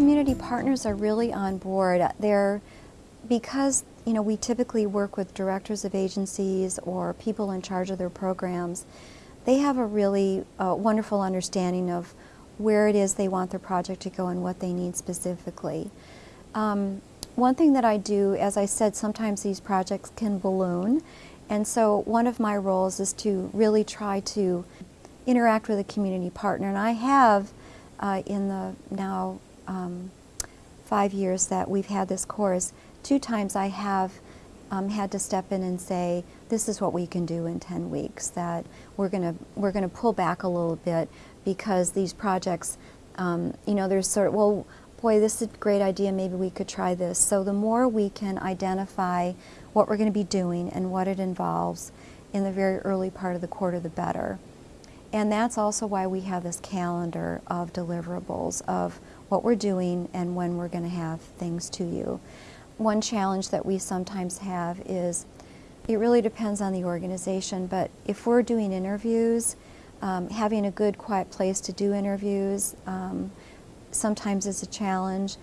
community partners are really on board. They're, because you know, we typically work with directors of agencies or people in charge of their programs, they have a really uh, wonderful understanding of where it is they want their project to go and what they need specifically. Um, one thing that I do, as I said, sometimes these projects can balloon, and so one of my roles is to really try to interact with a community partner, and I have uh, in the now um, five years that we've had this course, two times I have um, had to step in and say, this is what we can do in 10 weeks, that we're going to we're to pull back a little bit because these projects, um, you know, there's sort of, well, boy, this is a great idea, maybe we could try this. So the more we can identify what we're going to be doing and what it involves in the very early part of the quarter, the better. And that's also why we have this calendar of deliverables of what we're doing and when we're going to have things to you. One challenge that we sometimes have is it really depends on the organization, but if we're doing interviews, um, having a good quiet place to do interviews um, sometimes is a challenge.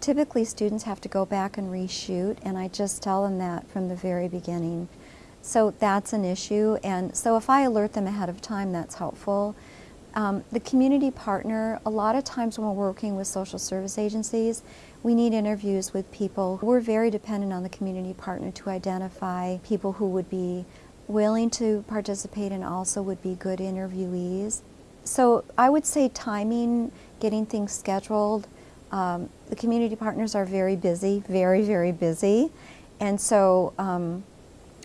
Typically students have to go back and reshoot and I just tell them that from the very beginning. So that's an issue, and so if I alert them ahead of time, that's helpful. Um, the community partner, a lot of times when we're working with social service agencies, we need interviews with people. We're very dependent on the community partner to identify people who would be willing to participate and also would be good interviewees. So I would say timing, getting things scheduled, um, the community partners are very busy, very, very busy. And so um,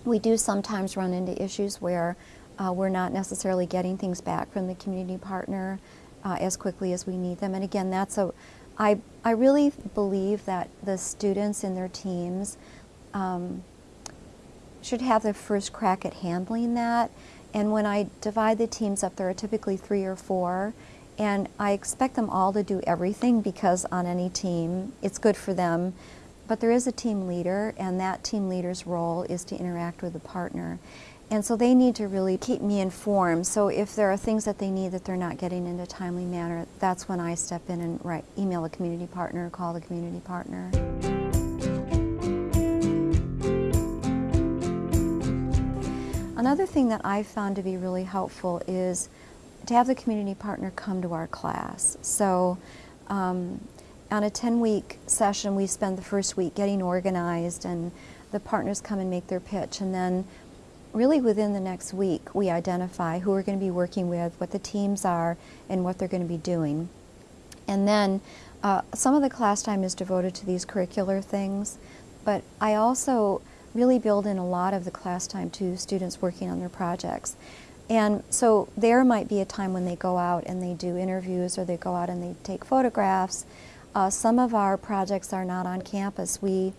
we do sometimes run into issues where uh, we're not necessarily getting things back from the community partner uh, as quickly as we need them. And again, that's a, I, I really believe that the students and their teams um, should have the first crack at handling that. And when I divide the teams up, there are typically three or four, and I expect them all to do everything because on any team, it's good for them but there is a team leader, and that team leader's role is to interact with the partner. And so they need to really keep me informed. So if there are things that they need that they're not getting in a timely manner, that's when I step in and write, email a community partner, call the community partner. Another thing that I've found to be really helpful is to have the community partner come to our class. So um, on a 10-week session, we spend the first week getting organized and the partners come and make their pitch and then really within the next week we identify who we're going to be working with, what the teams are, and what they're going to be doing. And then uh, some of the class time is devoted to these curricular things, but I also really build in a lot of the class time to students working on their projects. And so there might be a time when they go out and they do interviews or they go out and they take photographs uh, some of our projects are not on campus. We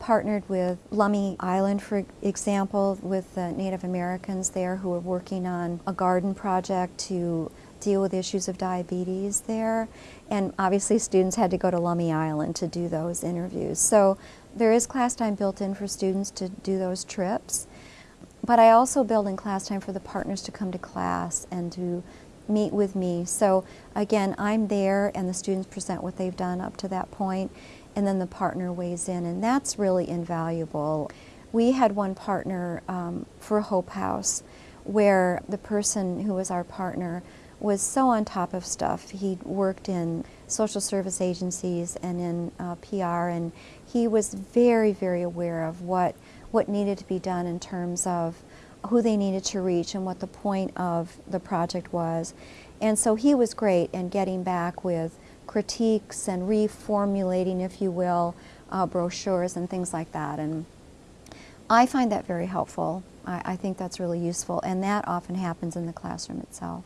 partnered with Lummi Island, for example, with the Native Americans there who are working on a garden project to deal with issues of diabetes there. And obviously students had to go to Lummi Island to do those interviews. So there is class time built in for students to do those trips. But I also build in class time for the partners to come to class and to meet with me. So again, I'm there and the students present what they've done up to that point and then the partner weighs in and that's really invaluable. We had one partner um, for Hope House where the person who was our partner was so on top of stuff. He worked in social service agencies and in uh, PR and he was very, very aware of what, what needed to be done in terms of who they needed to reach and what the point of the project was. And so he was great in getting back with critiques and reformulating, if you will, uh, brochures and things like that. And I find that very helpful. I, I think that's really useful, and that often happens in the classroom itself.